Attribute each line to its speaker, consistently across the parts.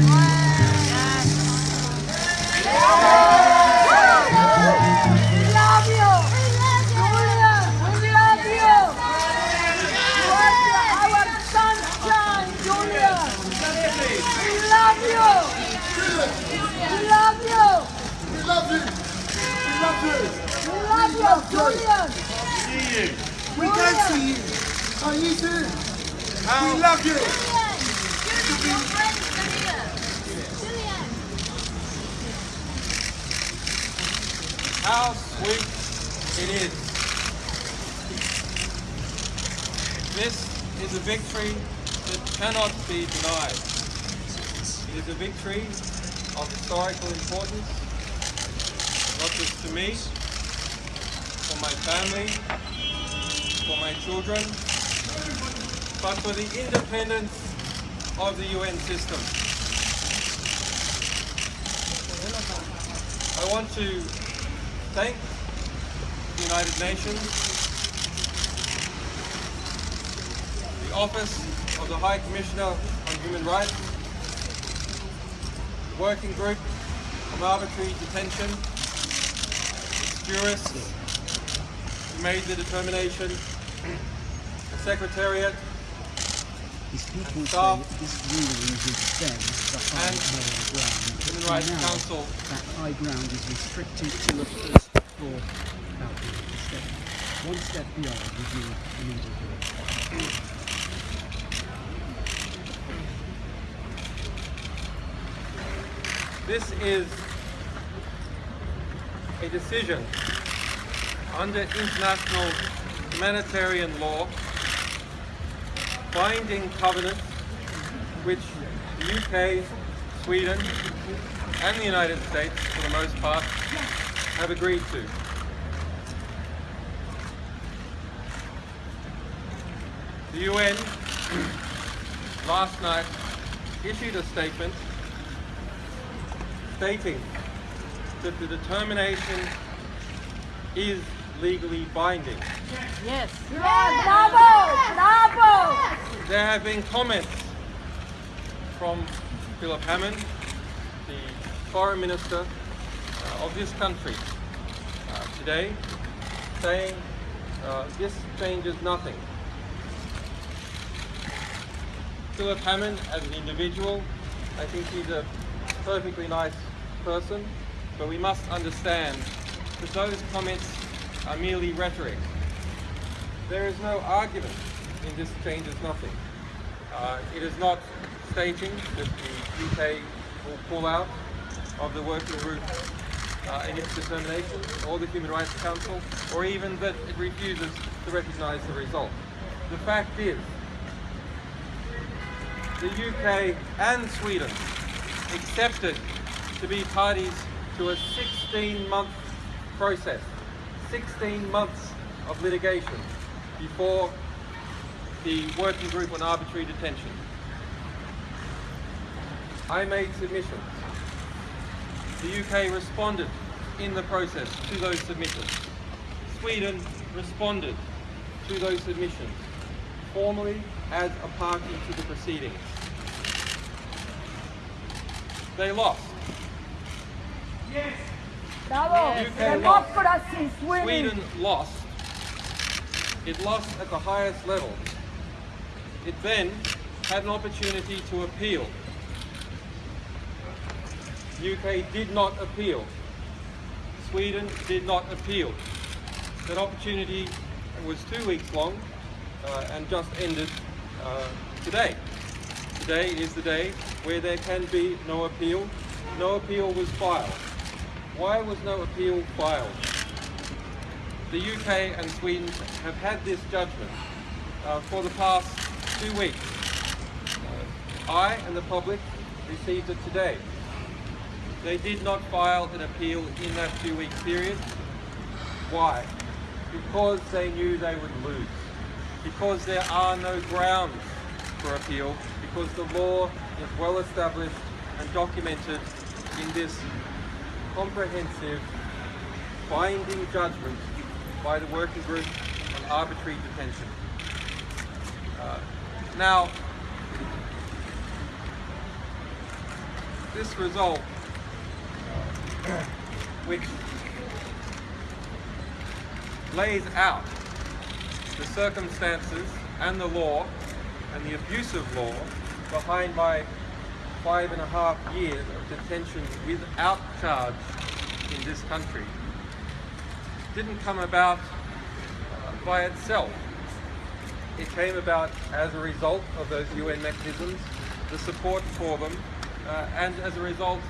Speaker 1: love you. We love you Julian, we love you. We are our Julian. We love you Julian. We love you. We love you. We love you. We love you, Julian. We can't see you. are our sunshine, Julian. We love you. We love you.
Speaker 2: We love you. We love you.
Speaker 1: We love you, Julian.
Speaker 3: See you.
Speaker 2: We can see you. Are you too? We love you.
Speaker 3: How sweet it is. This is a victory that cannot be denied. It is a victory of historical importance, not just to me, for my family, for my children, but for the independence of the UN system. I want to thank the United Nations, the Office of the High Commissioner on Human Rights, the Working Group of Arbitrary Detention, jurists who made the determination, the Secretariat,
Speaker 4: These
Speaker 3: Staff.
Speaker 4: This ruling them the high moral ground.
Speaker 3: Human Rights
Speaker 4: now
Speaker 3: Council
Speaker 4: That high ground is restricted to the first floor balcony of the state. One step beyond review immediately.
Speaker 3: This is a decision under international humanitarian law, binding covenant which the UK, Sweden and the United States, for the most part, have agreed to. The UN last night issued a statement stating that the determination is legally binding.
Speaker 1: Yes. Yes. Bravo, bravo.
Speaker 3: There have been comments from Philip Hammond, the foreign minister uh, of this country, uh, today, saying uh, this changes nothing. Philip Hammond, as an individual, I think he's a perfectly nice person, but we must understand that those comments are merely rhetoric. There is no argument in this changes nothing. Uh, it is not stating that the UK will pull out of the working group uh, in its determination, or the Human Rights Council, or even that it refuses to recognise the result. The fact is, the UK and Sweden accepted to be parties to a 16-month process, 16 months of litigation before the working group on arbitrary detention. I made submissions. The UK responded in the process to those submissions. Sweden responded to those submissions formally as a party to the proceedings. They lost. Yes!
Speaker 1: Bravo.
Speaker 3: UK
Speaker 1: Democracy is winning.
Speaker 3: Sweden lost. It lost at the highest level. It then had an opportunity to appeal. UK did not appeal. Sweden did not appeal. That opportunity was two weeks long uh, and just ended uh, today. Today is the day where there can be no appeal. No appeal was filed. Why was no appeal filed? The UK and Sweden have had this judgment uh, for the past two weeks. I and the public received it today. They did not file an appeal in that two-week period. Why? Because they knew they would lose. Because there are no grounds for appeal. Because the law is well established and documented in this comprehensive, binding judgment by the working group on arbitrary detention. Uh, now, this result, which lays out the circumstances and the law and the abusive law behind my five and a half years of detention without charge in this country didn't come about by itself. It came about as a result of those UN mechanisms, the support for them, uh, and as a result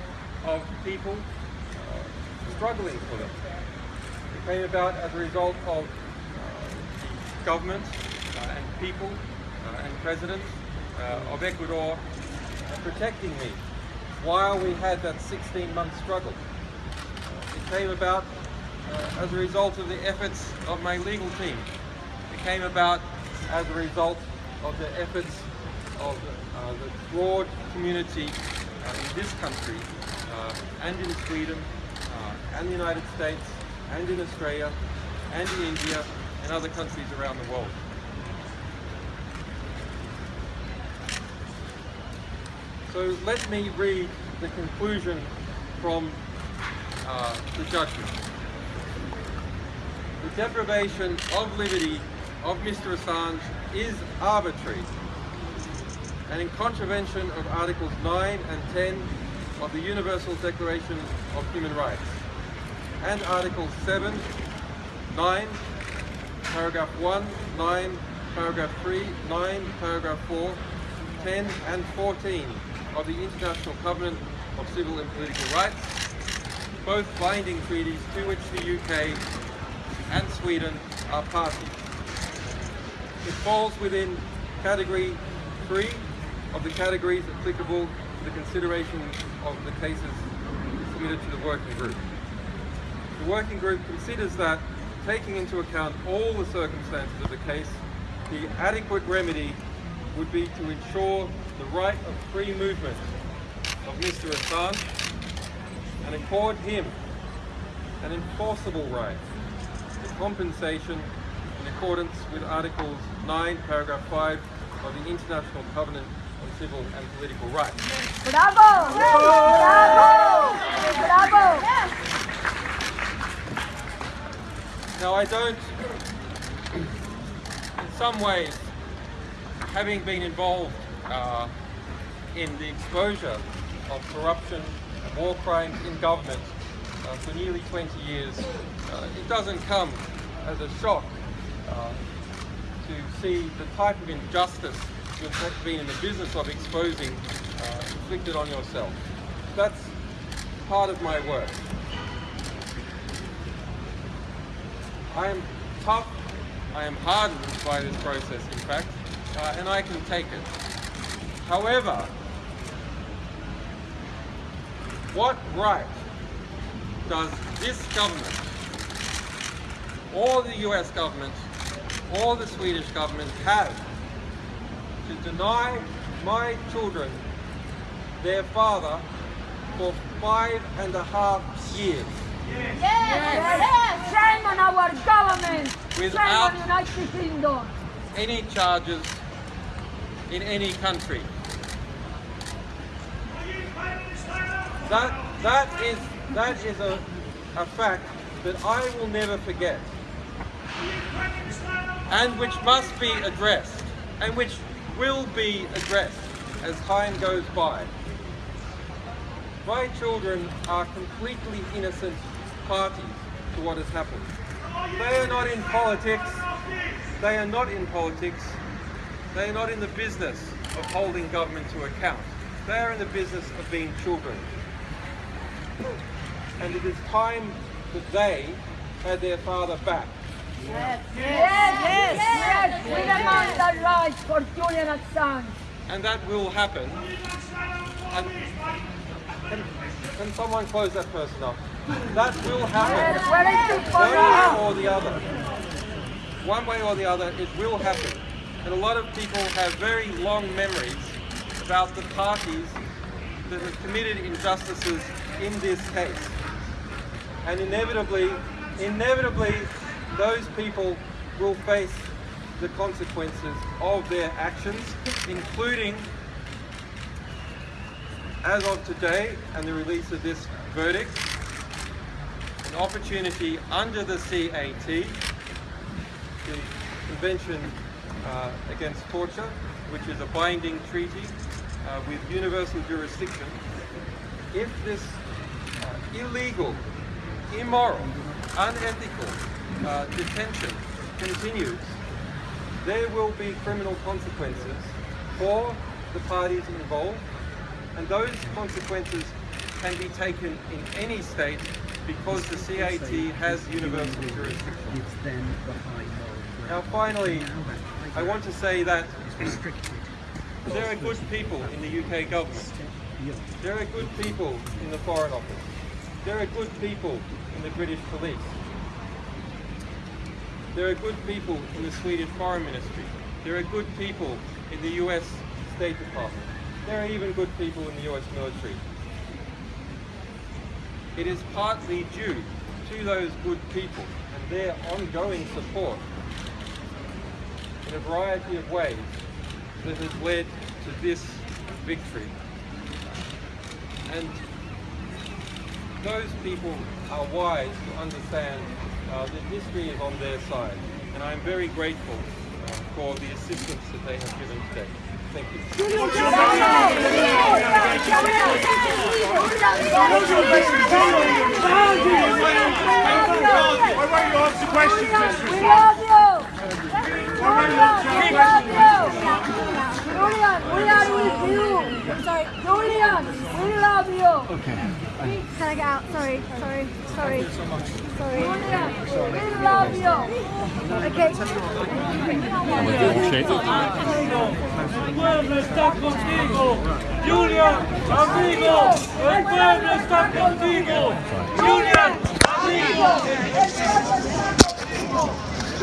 Speaker 3: of people struggling for them. It came about as a result of uh, the government uh, and people uh, and president uh, of Ecuador protecting me while we had that 16-month struggle. It came about uh, as a result of the efforts of my legal team. It came about as a result of the efforts of uh, the broad community in this country and in Sweden and the United States and in Australia and in India and other countries around the world. So let me read the conclusion from uh, the judgment. The deprivation of liberty of Mr. Assange is arbitrary and in contravention of Articles 9 and 10 of the Universal Declaration of Human Rights and Articles 7, 9, paragraph 1, 9, paragraph 3, 9, paragraph 4, 10 and 14 of the International Covenant of Civil and Political Rights, both binding treaties to which the UK and Sweden are parties. It falls within category 3 of the categories applicable to the consideration of the cases submitted to the working group. The working group considers that, taking into account all the circumstances of the case, the adequate remedy would be to ensure the right of free movement of Mr. Assange and accord him an enforceable right to compensation in accordance with Articles 9, paragraph 5 of the International Covenant on Civil and Political Rights.
Speaker 1: Bravo! Bravo! Bravo!
Speaker 3: Now I don't, in some ways, having been involved uh, in the exposure of corruption war crimes in government uh, for nearly 20 years, uh, it doesn't come as a shock uh, to see the type of injustice you've been in the business of exposing uh, inflicted on yourself. That's part of my work. I am tough, I am hardened by this process in fact, uh, and I can take it. However, what right does this government, or the US government, or the Swedish government have to deny my children their father for five and a half years?
Speaker 1: Yes! Shame on our government!
Speaker 3: Without-
Speaker 1: Shame on United Kingdom!
Speaker 3: any charges in any country. That that is that is a, a fact that I will never forget. And which must be addressed and which will be addressed as time goes by. My children are completely innocent parties to what has happened. They are not in politics. They are not in politics. They are not in the business of holding government to account. They are in the business of being children. And it is time that they had their father back.
Speaker 1: Yes, yes, yes! We demand the rights for Julian Assange!
Speaker 3: And that will happen. And can, can someone close that person up? That will happen.
Speaker 1: Yes, where is it for
Speaker 3: One way or the other. One way or the other, it will happen. And a lot of people have very long memories about the parties that have committed injustices in this case. And inevitably, inevitably, those people will face the consequences of their actions, including as of today and the release of this verdict, opportunity under the CAT, the Convention uh, Against Torture, which is a binding treaty uh, with universal jurisdiction, if this uh, illegal, immoral, unethical uh, detention continues, there will be criminal consequences for the parties involved, and those consequences can be taken in any state because the CAT has universal jurisdiction.
Speaker 4: Gives them the high moral ground.
Speaker 3: Now finally,
Speaker 4: Now that high
Speaker 3: I want to say that there are good people in the UK government. There are good people in the Foreign Office. There are good people in the British Police. There are good people in the Swedish Foreign Ministry. There are good people in the US State Department. There are even good people in the US military. It is partly due to those good people and their ongoing support in a variety of ways that has led to this victory. And those people are wise to understand uh, that history is on their side. And I'm very grateful uh, for the assistance that they have given today. Thank you.
Speaker 5: Out? Sorry, sorry, sorry. Sorry.
Speaker 1: Julian, we love you.
Speaker 6: El pueblo está contigo. Julian, amigo, el pueblo está contigo. Julian, amigo.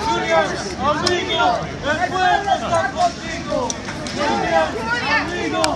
Speaker 6: Julian, amigo, el pueblo está contigo. Julian, amigo,